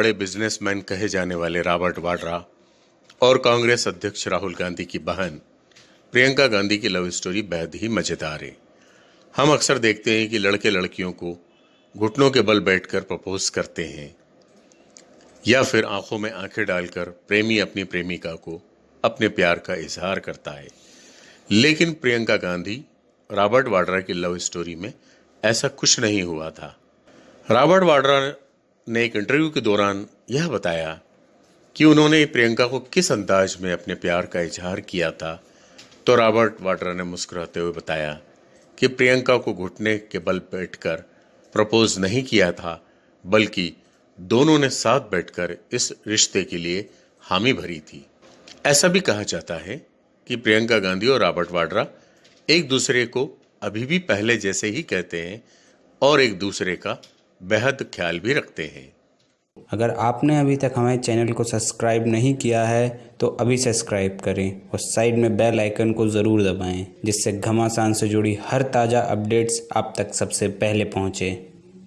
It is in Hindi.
बड़े बिजनेसमैन कहे जाने वाले रॉबर्ट वाड्रा और कांग्रेस अध्यक्ष राहुल गांधी की बहन प्रियंका गांधी की लव स्टोरी बेहद ही मज़ेदार है। हम अक्सर देखते हैं कि लड़के लड़कियों को घुटनों के बल बैठकर प्रपोज करते हैं या फिर आँखों में आँखें डालकर प्रेमी अपनी प्रेमिका को अपने प्यार का इजहार करता है। लेकिन प्रियंका गांधी, रॉबर्ट वाड्रा की लव स्टोरी में ऐसा कुछ नहीं हुआ था। रॉबर्ट वाड्रा ने एक इंटरव्यू के दौरान यह बताया कि उन्होंने प्रियंका को किस अंदाज में अपने प्यार का इजहार किया था तो रॉबर्ट वाड्रा ने मुस्कुराते हुए बताया कि प्रियंका को घुटने के बल बैठकर प्रपोज नहीं किया था, बल्कि दोनों ने साथ बैठकर इस रिश्ते के लिए हामी भरी थी। ऐसा भी कहा जाता है कि प्रियंका गांधी और रॉबर्ट वाड्रा एक दूसरे को अभी भी पहले जैसे ही कहते हैं और एक दूसरे का बेहद ख्याल भी रखते हैं। अगर आपने अभी तक हमारे चैनल को सब्सक्राइब नहीं किया है तो अभी सब्सक्राइब करें और साइड में बेल आइकन को ज़रूर दबाएँ, जिससे घमासान से जुड़ी हर ताज़ा अपडेट्स आप तक सबसे पहले पहुँचे।